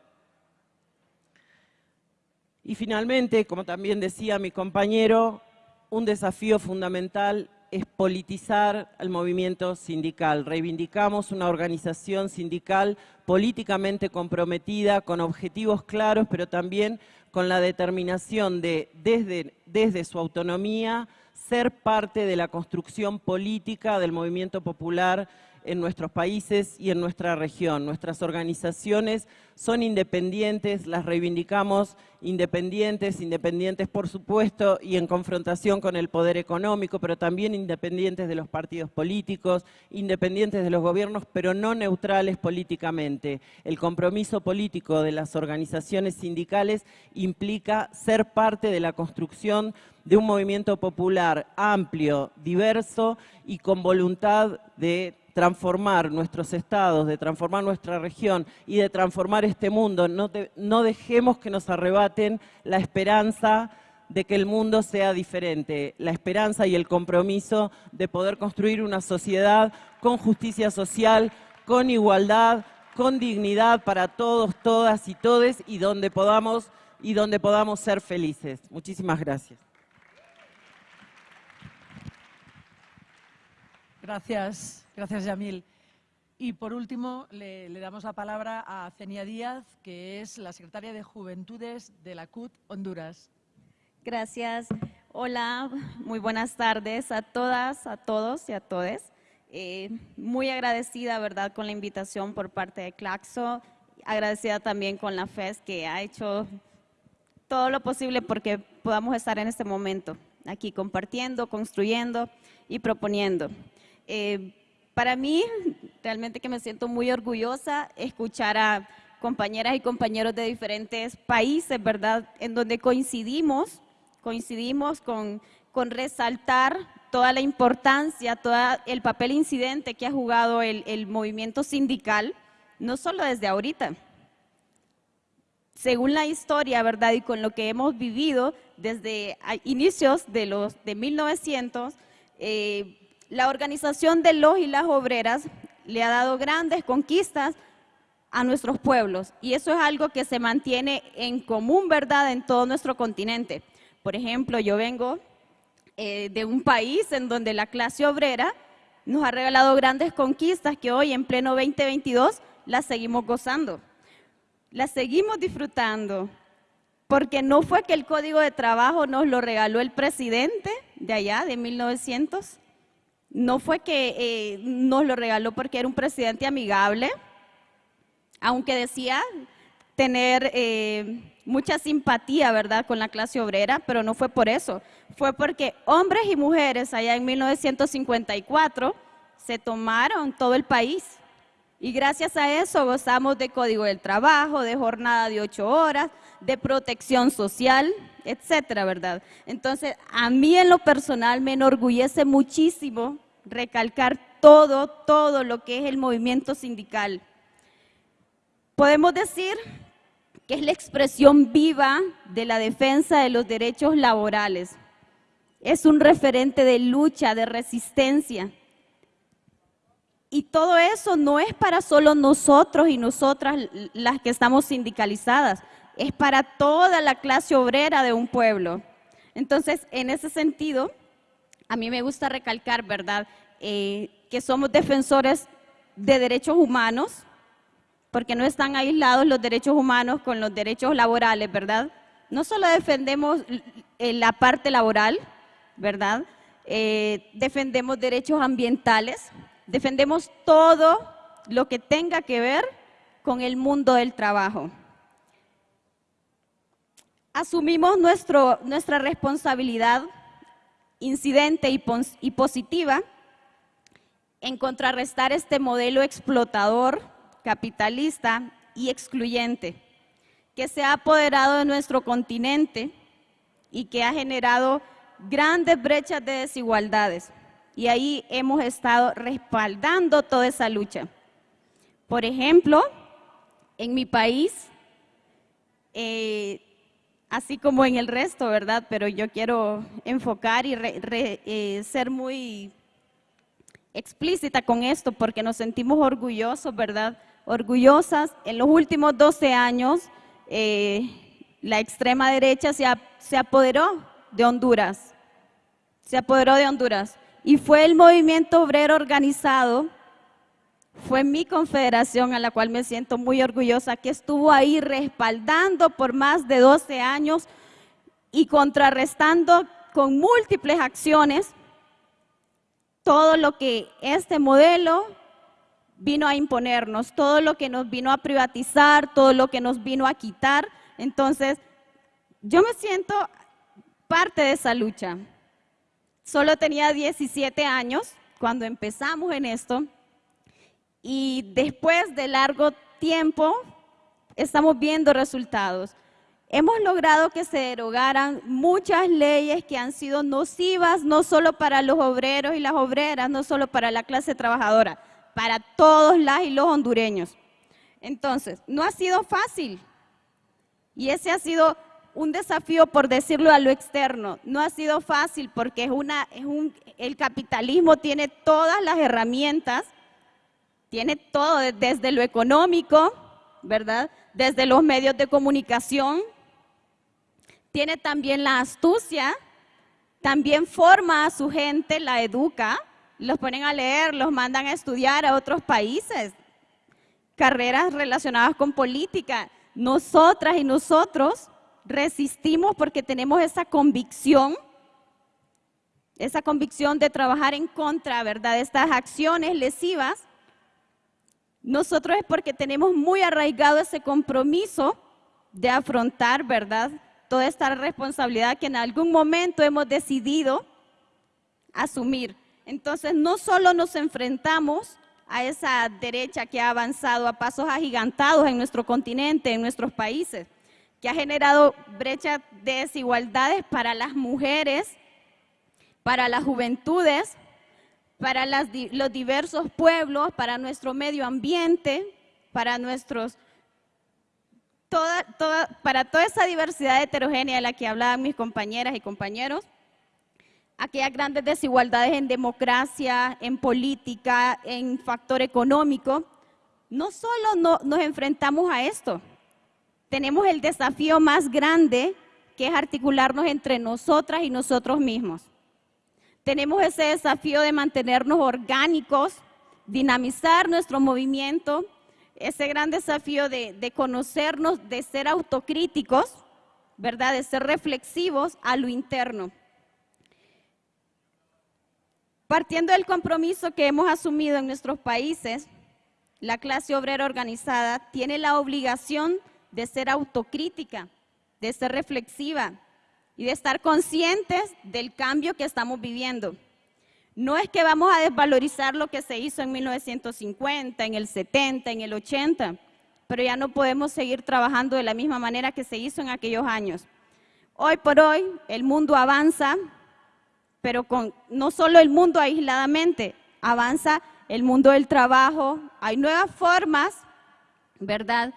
Y finalmente, como también decía mi compañero, un desafío fundamental es politizar el movimiento sindical. Reivindicamos una organización sindical políticamente comprometida, con objetivos claros, pero también con la determinación de, desde, desde su autonomía, ser parte de la construcción política del movimiento popular en nuestros países y en nuestra región. Nuestras organizaciones son independientes, las reivindicamos independientes, independientes por supuesto y en confrontación con el poder económico, pero también independientes de los partidos políticos, independientes de los gobiernos, pero no neutrales políticamente. El compromiso político de las organizaciones sindicales implica ser parte de la construcción de un movimiento popular amplio, diverso y con voluntad de transformar nuestros estados, de transformar nuestra región y de transformar este mundo. No, dejemos que nos arrebaten la esperanza de que el mundo sea diferente, la esperanza y el compromiso de poder construir una sociedad con justicia social, con igualdad, con dignidad para todos, todas y todes y donde podamos, y donde podamos ser felices. Muchísimas gracias. Gracias, gracias Yamil. Y por último, le, damos la palabra a Cenia Díaz, que es la secretaria de Juventudes de la CUT Honduras. Gracias. Hola, muy buenas tardes a todas, a todos y a todes. Eh, muy agradecida, ¿verdad?, con la invitación por parte de Claxo. Agradecida también con la FES que ha hecho todo lo posible porque podamos estar en este momento aquí compartiendo, construyendo y proponiendo. Eh, para mí, realmente que me siento muy orgullosa escuchar a compañeras y compañeros de diferentes países, ¿verdad? En donde coincidimos, coincidimos con, con resaltar toda la importancia, todo el papel incidente que ha jugado el, movimiento sindical, no solo desde ahorita, según la historia, ¿verdad? Y con lo que hemos vivido desde inicios de los de 1900, eh, la organización de los y las obreras le ha dado grandes conquistas a nuestros pueblos y eso es algo que se mantiene en común, ¿verdad?, en todo nuestro continente. Por ejemplo, yo vengo eh, de un país en donde la clase obrera nos ha regalado grandes conquistas que hoy en pleno 2022 las seguimos gozando, las seguimos disfrutando, porque no fue que el Código de Trabajo nos lo regaló el presidente de allá, de 1900, no fue que eh, nos lo regaló porque era un presidente amigable, aunque decía tener eh, mucha simpatía, ¿verdad?, con la clase obrera, pero no fue por eso. Fue porque hombres y mujeres allá en 1954 se tomaron todo el país. Y gracias a eso gozamos de código del trabajo, de jornada de ocho horas, de protección social, etcétera, ¿verdad? Entonces, a mí en lo personal me enorgullece muchísimo recalcar todo, todo lo que es el movimiento sindical. Podemos decir que es la expresión viva de la defensa de los derechos laborales. Es un referente de lucha, de resistencia. Y todo eso no es para solo nosotros y nosotras las que estamos sindicalizadas, es para toda la clase obrera de un pueblo. Entonces, en ese sentido, a mí me gusta recalcar, ¿verdad?, eh, que somos defensores de derechos humanos, porque no están aislados los derechos humanos con los derechos laborales, ¿verdad? No solo defendemos la parte laboral, ¿verdad? Eh, defendemos derechos ambientales, defendemos todo lo que tenga que ver con el mundo del trabajo. Asumimos nuestro, nuestra responsabilidad incidente y, positiva en contrarrestar este modelo explotador, capitalista y excluyente que se ha apoderado de nuestro continente y que ha generado grandes brechas de desigualdades. Y ahí hemos estado respaldando toda esa lucha. Por ejemplo, en mi país, eh, así como en el resto, ¿verdad? Pero yo quiero enfocar y eh, ser muy explícita con esto porque nos sentimos orgullosos, ¿verdad? Orgullosas. En los últimos 12 años, eh, la extrema derecha se apoderó de Honduras. Se apoderó de Honduras. Y fue el movimiento obrero organizado, fue mi confederación a la cual me siento muy orgullosa, que estuvo ahí respaldando por más de 12 años y contrarrestando con múltiples acciones todo lo que este modelo vino a imponernos, todo lo que nos vino a privatizar, todo lo que nos vino a quitar. Entonces, yo me siento parte de esa lucha. Solo tenía 17 años cuando empezamos en esto y después de largo tiempo estamos viendo resultados. Hemos logrado que se derogaran muchas leyes que han sido nocivas, no solo para los obreros y las obreras, no solo para la clase trabajadora, para todos los hondureños. Entonces, no ha sido fácil. Y ese ha sido un desafío, por decirlo a lo externo. No ha sido fácil porque es una, es un, el capitalismo tiene todas las herramientas, tiene todo desde lo económico, ¿verdad? Desde los medios de comunicación, tiene también la astucia, también forma a su gente, la educa, los ponen a leer, los mandan a estudiar a otros países, carreras relacionadas con política. Nosotras y nosotros resistimos porque tenemos esa convicción, esa convicción de trabajar en contra, ¿verdad?, de estas acciones lesivas. Nosotros es porque tenemos muy arraigado ese compromiso de afrontar, ¿verdad?, toda esta responsabilidad que en algún momento hemos decidido asumir. Entonces, no solo nos enfrentamos a esa derecha que ha avanzado a pasos agigantados en nuestro continente, en nuestros países, que ha generado brechas de desigualdades para las mujeres, para las juventudes, para los diversos pueblos, para nuestro medio ambiente, para nuestros para toda esa diversidad heterogénea de la que hablaban mis compañeras y compañeros, aquellas grandes desigualdades en democracia, en política, en factor económico, no solo no, nos enfrentamos a esto, tenemos el desafío más grande que es articularnos entre nosotras y nosotros mismos. Tenemos ese desafío de mantenernos orgánicos, dinamizar nuestro movimiento, ese gran desafío de, conocernos, de ser autocríticos, ¿verdad? De ser reflexivos a lo interno. Partiendo del compromiso que hemos asumido en nuestros países, la clase obrera organizada tiene la obligación de ser autocrítica, de ser reflexiva y de estar conscientes del cambio que estamos viviendo. No es que vamos a desvalorizar lo que se hizo en 1950, en el 70, en el 80, pero ya no podemos seguir trabajando de la misma manera que se hizo en aquellos años. Hoy por hoy el mundo avanza, pero con no solo el mundo aisladamente, avanza el mundo del trabajo, hay nuevas formas, ¿verdad?,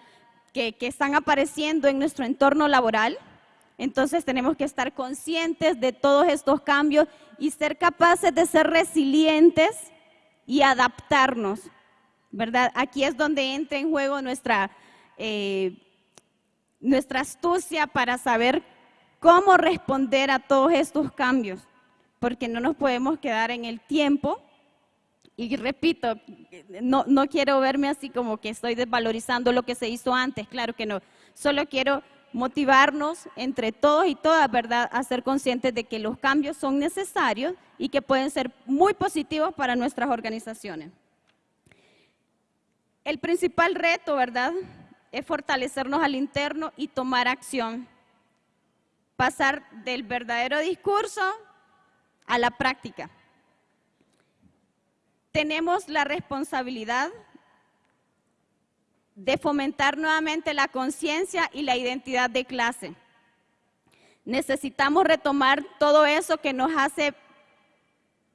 que, que están apareciendo en nuestro entorno laboral, entonces tenemos que estar conscientes de todos estos cambios y ser capaces de ser resilientes y adaptarnos, ¿verdad? Aquí es donde entra en juego nuestra, eh, nuestra astucia para saber cómo responder a todos estos cambios, porque no nos podemos quedar en el tiempo. Y repito, no, no quiero verme así como que estoy desvalorizando lo que se hizo antes, claro que no. Solo quiero motivarnos entre todos y todas, ¿verdad?, a ser conscientes de que los cambios son necesarios y que pueden ser muy positivos para nuestras organizaciones. El principal reto, ¿verdad?, es fortalecernos al interno y tomar acción. Pasar del verdadero discurso a la práctica. Tenemos la responsabilidad de fomentar nuevamente la conciencia y la identidad de clase. Necesitamos retomar todo eso que nos hace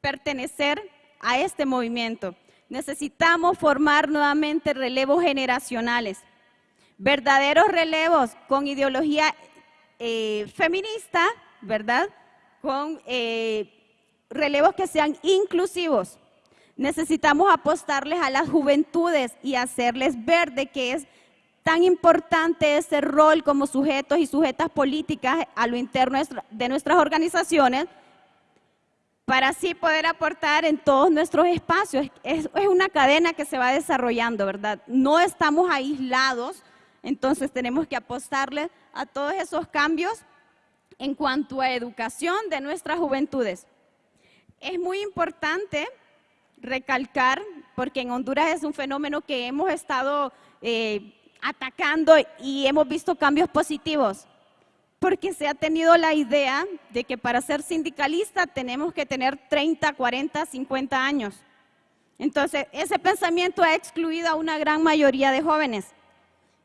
pertenecer a este movimiento. Necesitamos formar nuevamente relevos generacionales, verdaderos relevos con ideología eh, feminista, ¿verdad? Con eh, relevos que sean inclusivos. Necesitamos apostarles a las juventudes y hacerles ver de que es tan importante ese rol como sujetos y sujetas políticas a lo interno de nuestras organizaciones para así poder aportar en todos nuestros espacios. Es, es, una cadena que se va desarrollando, ¿verdad? No estamos aislados, entonces tenemos que apostarle a todos esos cambios en cuanto a educación de nuestras juventudes. Es muy importante recalcar, porque en Honduras es un fenómeno que hemos estado eh, atacando y hemos visto cambios positivos, porque se ha tenido la idea de que para ser sindicalista tenemos que tener 30, 40, 50 años. Entonces, ese pensamiento ha excluido a una gran mayoría de jóvenes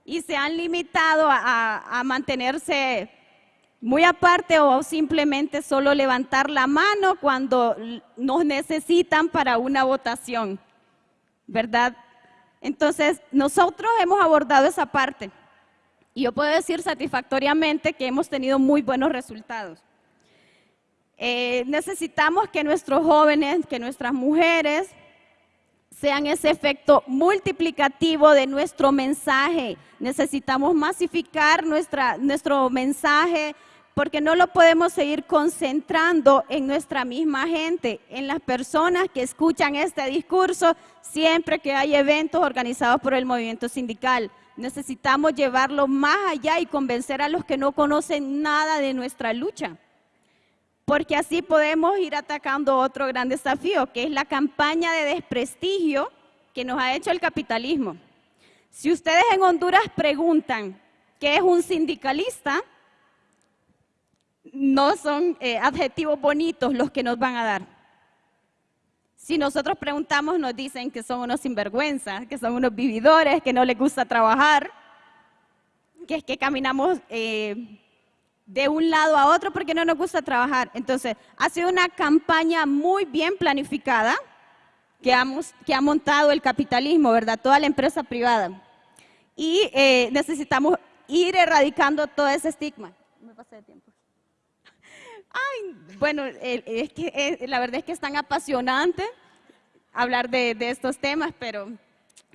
y se han limitado a, a mantenerse muy aparte o simplemente solo levantar la mano cuando nos necesitan para una votación, ¿verdad? Entonces, nosotros hemos abordado esa parte y yo puedo decir satisfactoriamente que hemos tenido muy buenos resultados. Eh, necesitamos que nuestros jóvenes, que nuestras mujeres sean ese efecto multiplicativo de nuestro mensaje. Necesitamos masificar nuestra, nuestro mensaje, porque no lo podemos seguir concentrando en nuestra misma gente, en las personas que escuchan este discurso siempre que hay eventos organizados por el movimiento sindical. Necesitamos llevarlo más allá y convencer a los que no conocen nada de nuestra lucha, porque así podemos ir atacando otro gran desafío, que es la campaña de desprestigio que nos ha hecho el capitalismo. Si ustedes en Honduras preguntan qué es un sindicalista, no son eh, adjetivos bonitos los que nos van a dar. Si nosotros preguntamos, nos dicen que son unos sinvergüenzas, que son unos vividores, que no les gusta trabajar, que es que caminamos eh, de un lado a otro porque no nos gusta trabajar. Entonces, ha sido una campaña muy bien planificada que ha, montado el capitalismo, ¿verdad? Toda la empresa privada. Y eh, necesitamos ir erradicando todo ese estigma. Me pasé de tiempo. Ay, bueno, es que la verdad es que es tan apasionante hablar de, estos temas, pero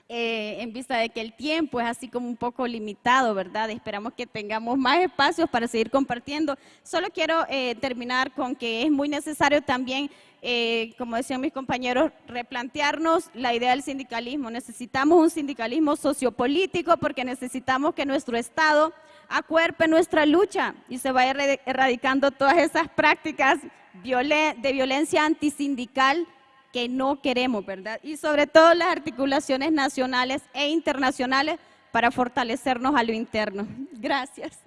eh, en vista de que el tiempo es así como un poco limitado, ¿verdad? Esperamos que tengamos más espacios para seguir compartiendo. Solo quiero eh, terminar con que es muy necesario también, eh, como decían mis compañeros, replantearnos la idea del sindicalismo. Necesitamos un sindicalismo sociopolítico porque necesitamos que nuestro Estado acuerpe nuestra lucha y se vaya erradicando todas esas prácticas de violencia antisindical que no queremos, ¿verdad? Y sobre todo las articulaciones nacionales e internacionales para fortalecernos a lo interno. Gracias.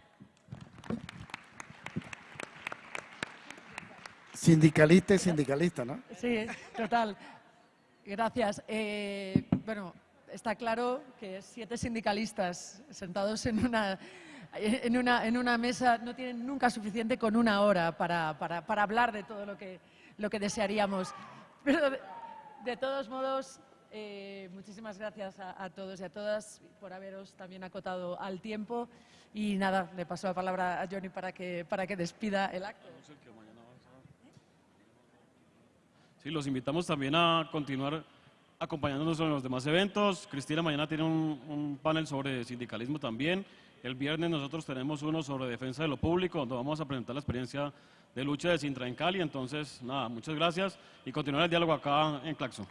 Sindicalista y sindicalista, ¿no? Sí, total. Gracias. Eh, bueno, está claro que siete sindicalistas sentados en una en una, en una mesa no tienen nunca suficiente con una hora para, para, para hablar de todo lo que, lo que desearíamos. Pero de, todos modos, eh, muchísimas gracias a, todos y a todas por haberos también acotado al tiempo. Y nada, le paso la palabra a Johnny para que, para que despida el acto. Sí, los invitamos también a continuar acompañándonos en los demás eventos. Cristina mañana tiene un, un panel sobre sindicalismo también. El viernes nosotros tenemos uno sobre defensa de lo público, donde vamos a presentar la experiencia de lucha de Sintra en Cali. Entonces, nada, muchas gracias y continuar el diálogo acá en Claxo.